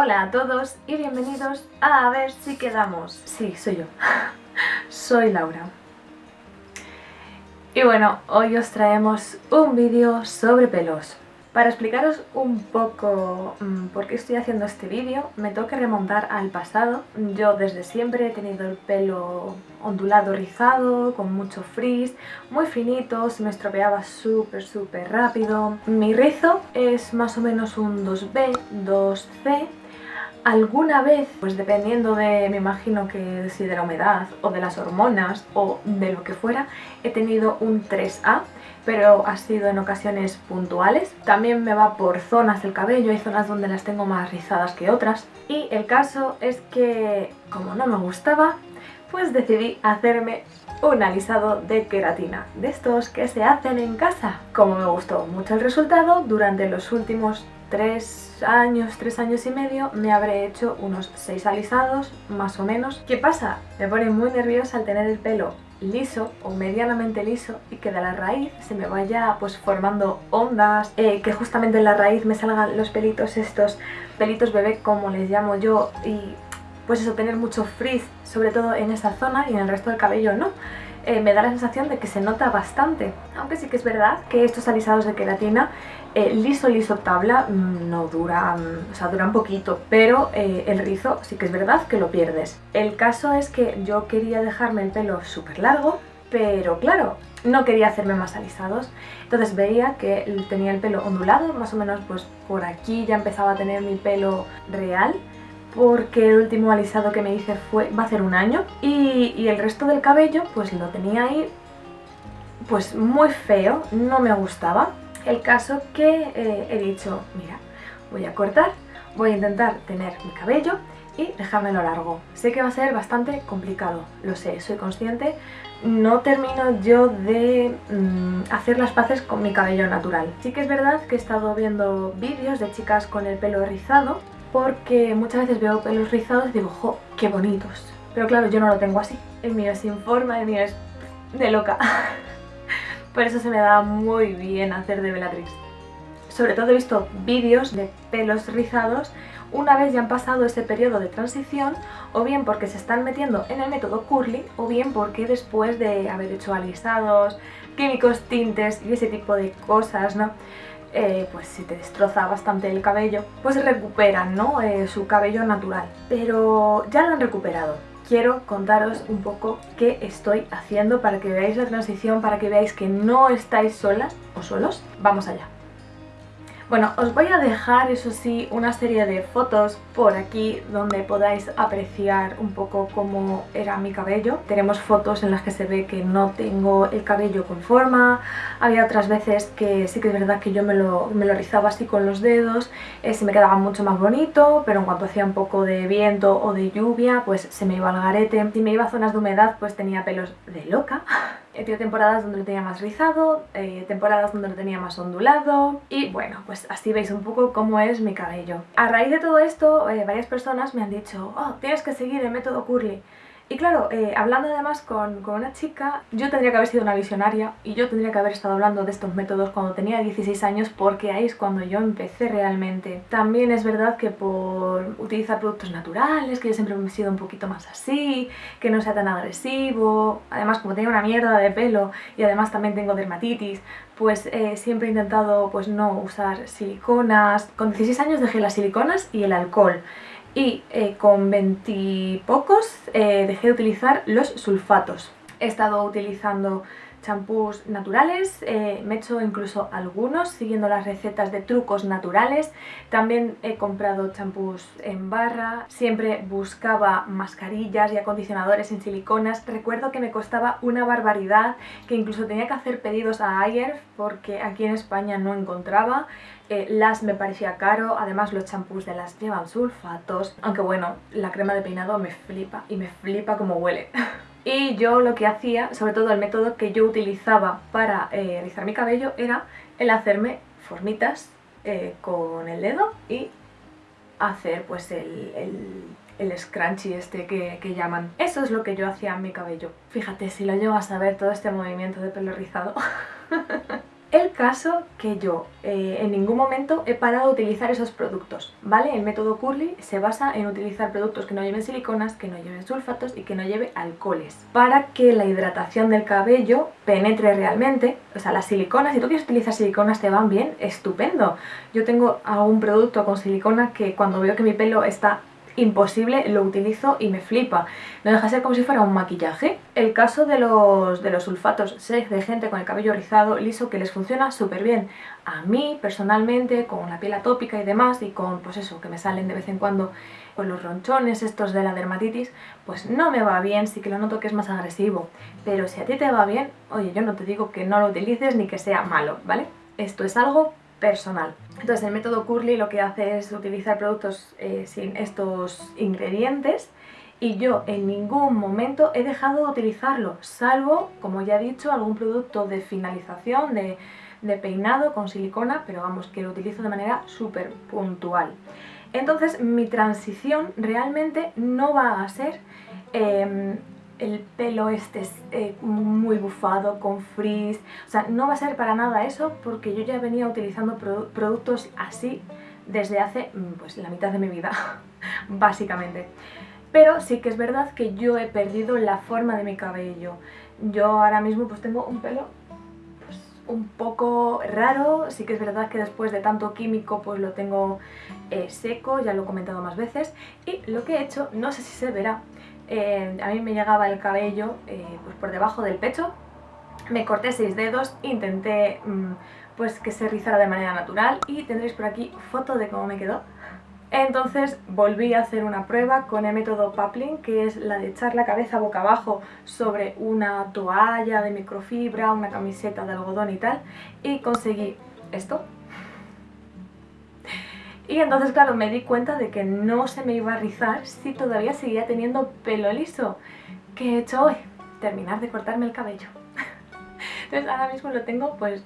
Hola a todos y bienvenidos a A ver si quedamos. Sí, soy yo. soy Laura. Y bueno, hoy os traemos un vídeo sobre pelos. Para explicaros un poco mm, por qué estoy haciendo este vídeo, me que remontar al pasado. Yo desde siempre he tenido el pelo ondulado, rizado, con mucho frizz, muy finito, se me estropeaba súper súper rápido. Mi rizo es más o menos un 2B, 2C, alguna vez, pues dependiendo de, me imagino que si de la humedad o de las hormonas o de lo que fuera, he tenido un 3A pero ha sido en ocasiones puntuales. También me va por zonas del cabello, hay zonas donde las tengo más rizadas que otras. Y el caso es que, como no me gustaba, pues decidí hacerme un alisado de queratina, de estos que se hacen en casa. Como me gustó mucho el resultado, durante los últimos tres años, tres años y medio, me habré hecho unos seis alisados, más o menos. ¿Qué pasa? Me pone muy nerviosa al tener el pelo liso o medianamente liso y que de la raíz se me vaya pues formando ondas, eh, que justamente en la raíz me salgan los pelitos estos, pelitos bebé como les llamo yo y pues eso, tener mucho frizz, sobre todo en esa zona y en el resto del cabello no. Eh, me da la sensación de que se nota bastante, aunque sí que es verdad que estos alisados de queratina eh, liso liso tabla mm, no dura, o sea, dura un poquito, pero eh, el rizo sí que es verdad que lo pierdes. El caso es que yo quería dejarme el pelo súper largo, pero claro, no quería hacerme más alisados, entonces veía que tenía el pelo ondulado, más o menos pues por aquí ya empezaba a tener mi pelo real, porque el último alisado que me hice fue, va a ser un año, y, el resto del cabello pues lo tenía ahí pues muy feo, no me gustaba, el caso que eh, he dicho, mira, voy a cortar, voy a intentar tener mi cabello y dejármelo largo. Sé que va a ser bastante complicado, lo sé, soy consciente. No termino yo de mm, hacer las paces con mi cabello natural. Sí que es verdad que he estado viendo vídeos de chicas con el pelo rizado porque muchas veces veo pelos rizados y digo, ¡jo, qué bonitos! Pero claro, yo no lo tengo así. El mío es sin forma, el mío es de loca. Por eso se me da muy bien hacer de Bellatrix. Sobre todo he visto vídeos de pelos rizados una vez ya han pasado ese periodo de transición o bien porque se están metiendo en el método curly o bien porque después de haber hecho alisados, químicos, tintes y ese tipo de cosas, ¿no? Eh, pues si te destroza bastante el cabello, pues recuperan ¿no? Eh, su cabello natural. Pero ya lo han recuperado quiero contaros un poco qué estoy haciendo para que veáis la transición, para que veáis que no estáis solas o solos. Vamos allá. Bueno, os voy a dejar, eso sí, una serie de fotos por aquí donde podáis apreciar un poco cómo era mi cabello. Tenemos fotos en las que se ve que no tengo el cabello con forma, había otras veces que sí que es verdad que yo me lo, rizaba así con los dedos, eh, se me quedaba mucho más bonito, pero en cuanto hacía un poco de viento o de lluvia, pues se me iba al garete. Si me iba a zonas de humedad, pues tenía pelos de loca. He tenido temporadas donde lo tenía más rizado, eh, temporadas donde lo tenía más ondulado y bueno, pues así veis un poco cómo es mi cabello. A raíz de todo esto, eh, varias personas me han dicho, oh, tienes que seguir el método curly. Y claro, eh, hablando además con, con, una chica, yo tendría que haber sido una visionaria y yo tendría que haber estado hablando de estos métodos cuando tenía 16 años porque ahí es cuando yo empecé realmente. También es verdad que por utilizar productos naturales, que yo siempre he sido un poquito más así, que no sea tan agresivo, además como tengo una mierda de pelo y además también tengo dermatitis, pues eh, siempre he intentado pues no usar siliconas. Con 16 años dejé las siliconas y el alcohol y eh, con veintipocos eh, dejé de utilizar los sulfatos. He estado utilizando champús naturales, eh, me he hecho incluso algunos siguiendo las recetas de trucos naturales, también he comprado champús en barra, siempre buscaba mascarillas y acondicionadores en siliconas, recuerdo que me costaba una barbaridad, que incluso tenía que hacer pedidos a Ayer porque aquí en España no encontraba, eh, las me parecía caro, además los champús de las llevan sulfatos, aunque bueno, la crema de peinado me flipa y me flipa como huele. Y yo lo que hacía, sobre todo el método que yo utilizaba para eh, rizar mi cabello era el hacerme formitas eh, con el dedo y hacer pues el, el, el scrunchy este que, que, llaman. Eso es lo que yo hacía en mi cabello. Fíjate, si lo llevas a ver todo este movimiento de pelo rizado. El caso que yo eh, en ningún momento he parado de utilizar esos productos, ¿vale? El método Curly se basa en utilizar productos que no lleven siliconas, que no lleven sulfatos y que no lleve alcoholes para que la hidratación del cabello penetre realmente. O sea, las siliconas, si tú quieres utilizar siliconas te van bien, estupendo. Yo tengo algún producto con silicona que cuando veo que mi pelo está imposible, lo utilizo y me flipa. No deja de ser como si fuera un maquillaje. El caso de los, de los sulfatos, sé de gente con el cabello rizado, liso, que les funciona súper bien. A mí, personalmente, con la piel atópica y demás, y con, pues eso, que me salen de vez en cuando con los ronchones estos de la dermatitis, pues no me va bien, sí que lo noto que es más agresivo. Pero si a ti te va bien, oye, yo no te digo que no lo utilices ni que sea malo, ¿vale? Esto es algo personal. Entonces el método Curly lo que hace es utilizar productos eh, sin estos ingredientes y yo en ningún momento he dejado de utilizarlo, salvo, como ya he dicho, algún producto de finalización, de, peinado con silicona, pero vamos, que lo utilizo de manera súper puntual. Entonces mi transición realmente no va a ser em, el pelo este es eh, muy bufado, con frizz, o sea, no va a ser para nada eso porque yo ya venía utilizando productos así desde hace mm, pues la mitad de mi vida, básicamente. Pero sí que es verdad que yo he perdido la forma de mi cabello. Yo ahora mismo pues tengo un pelo pues, un poco raro, sí que es verdad que después de tanto químico pues lo tengo eh, seco, ya lo he comentado más veces. Y lo que he hecho, no sé si se verá, eh, a mí me llegaba el cabello eh, pues por debajo del pecho, me corté seis dedos, intenté mm, pues que se rizara de manera natural y tendréis por aquí foto de cómo me quedó. Entonces volví a hacer una prueba con el método Papling, que es la de echar la cabeza boca abajo sobre una toalla de microfibra, una camiseta de algodón y tal, y conseguí esto, y entonces, claro, me di cuenta de que no se me iba a rizar si todavía seguía teniendo pelo liso. ¿Qué he hecho hoy? Terminar de cortarme el cabello. Entonces ahora mismo lo tengo pues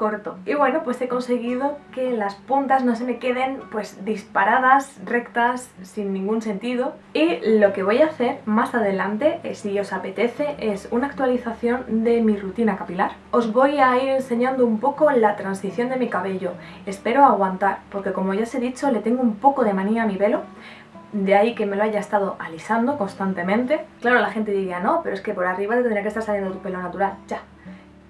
corto. Y bueno, pues he conseguido que las puntas no se me queden pues disparadas, rectas, sin ningún sentido. Y lo que voy a hacer más adelante, eh, si os apetece, es una actualización de mi rutina capilar. Os voy a ir enseñando un poco la transición de mi cabello. Espero aguantar, porque como ya os he dicho, le tengo un poco de manía a mi pelo. De ahí que me lo haya estado alisando constantemente. Claro, la gente diría, no, pero es que por arriba te tendría que estar saliendo tu pelo natural. Ya,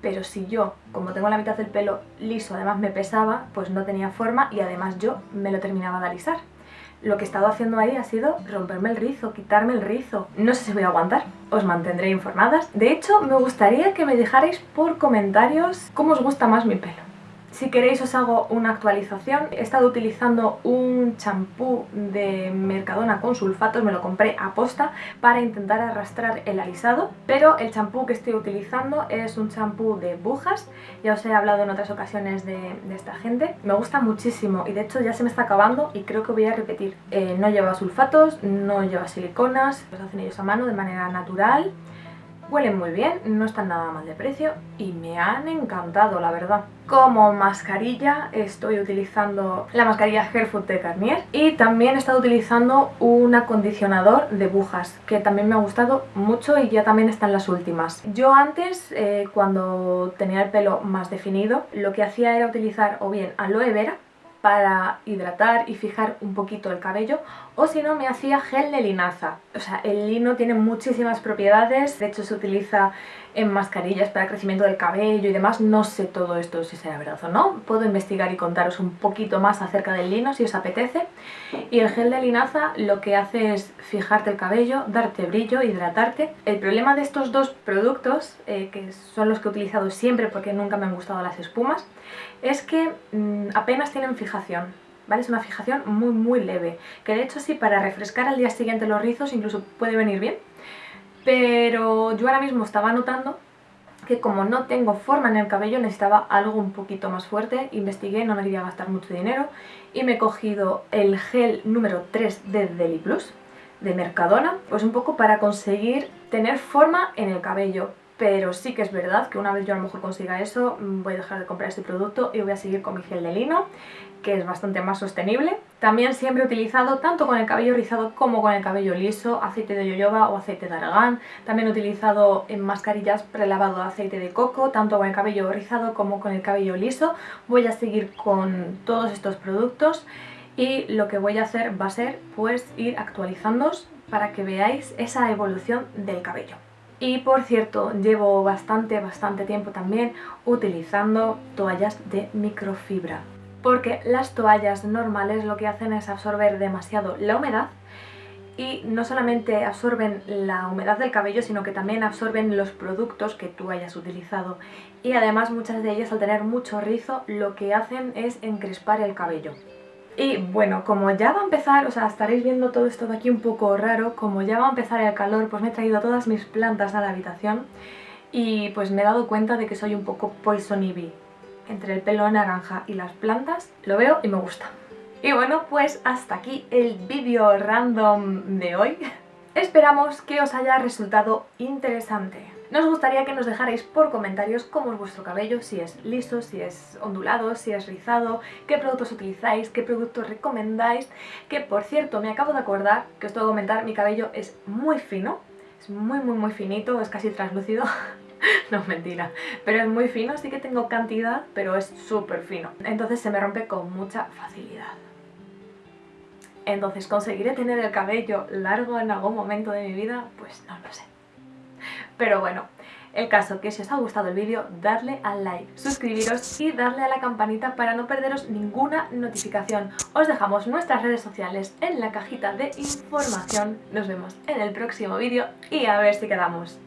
pero si yo, como tengo la mitad del pelo liso, además me pesaba, pues no tenía forma y además yo me lo terminaba de alisar. Lo que he estado haciendo ahí ha sido romperme el rizo, quitarme el rizo. No sé si voy a aguantar, os mantendré informadas. De hecho, me gustaría que me dejarais por comentarios cómo os gusta más mi pelo. Si queréis os hago una actualización. He estado utilizando un champú de Mercadona con sulfatos, me lo compré a posta para intentar arrastrar el alisado, pero el champú que estoy utilizando es un champú de bujas, ya os he hablado en otras ocasiones de, esta gente. Me gusta muchísimo y de hecho ya se me está acabando y creo que voy a repetir. Eh, no lleva sulfatos, no lleva siliconas, los hacen ellos a mano de manera natural Huelen muy bien, no están nada mal de precio y me han encantado, la verdad. Como mascarilla estoy utilizando la mascarilla Hairfood de Garnier y también he estado utilizando un acondicionador de bujas que también me ha gustado mucho y ya también están las últimas. Yo antes, eh, cuando tenía el pelo más definido, lo que hacía era utilizar o bien aloe vera para hidratar y fijar un poquito el cabello o si no me hacía gel de linaza. O sea, el lino tiene muchísimas propiedades, de hecho se utiliza en mascarillas para crecimiento del cabello y demás. No sé todo esto si será verdad o no, puedo investigar y contaros un poquito más acerca del lino si os apetece. Y el gel de linaza lo que hace es fijarte el cabello, darte brillo, hidratarte. El problema de estos dos productos, eh, que son los que he utilizado siempre porque nunca me han gustado las espumas, es que mm, apenas tienen fijación. ¿Vale? Es una fijación muy muy leve, que de hecho sí, para refrescar al día siguiente los rizos incluso puede venir bien, pero yo ahora mismo estaba notando que como no tengo forma en el cabello necesitaba algo un poquito más fuerte, investigué, no me quería gastar mucho dinero y me he cogido el gel número 3 de Deli Plus de Mercadona, pues un poco para conseguir tener forma en el cabello, pero sí que es verdad que una vez yo a lo mejor consiga eso, mm, voy a dejar de comprar este producto y voy a seguir con mi gel de lino, que es bastante más sostenible. También siempre he utilizado, tanto con el cabello rizado como con el cabello liso, aceite de yoyoba o aceite de argán. También he utilizado en mascarillas prelavado aceite de coco, tanto con el cabello rizado como con el cabello liso. Voy a seguir con todos estos productos y lo que voy a hacer va a ser pues ir actualizándoos para que veáis esa evolución del cabello. Y por cierto, llevo bastante, bastante tiempo también utilizando toallas de microfibra porque las toallas normales lo que hacen es absorber demasiado la humedad y no solamente absorben la humedad del cabello, sino que también absorben los productos que tú hayas utilizado. Y además muchas de ellas al tener mucho rizo lo que hacen es encrespar el cabello. Y bueno, como ya va a empezar, o sea, estaréis viendo todo esto de aquí un poco raro, como ya va a empezar el calor, pues me he traído todas mis plantas a la habitación y pues me he dado cuenta de que soy un poco poison ivy entre el pelo naranja y las plantas, lo veo y me gusta. Y bueno, pues hasta aquí el vídeo random de hoy. Esperamos que os haya resultado interesante. Nos gustaría que nos dejarais por comentarios cómo es vuestro cabello, si es liso, si es ondulado, si es rizado, qué productos utilizáis, qué productos recomendáis, que por cierto me acabo de acordar que os tengo que comentar, mi cabello es muy fino, es muy muy muy finito, es casi translúcido no, mentira. Pero es muy fino, sí que tengo cantidad, pero es súper fino. Entonces se me rompe con mucha facilidad. Entonces, ¿conseguiré tener el cabello largo en algún momento de mi vida? Pues no lo sé. Pero bueno, el caso que si os ha gustado el vídeo, dadle al like, suscribiros y darle a la campanita para no perderos ninguna notificación. Os dejamos nuestras redes sociales en la cajita de información. Nos vemos en el próximo vídeo y a ver si quedamos.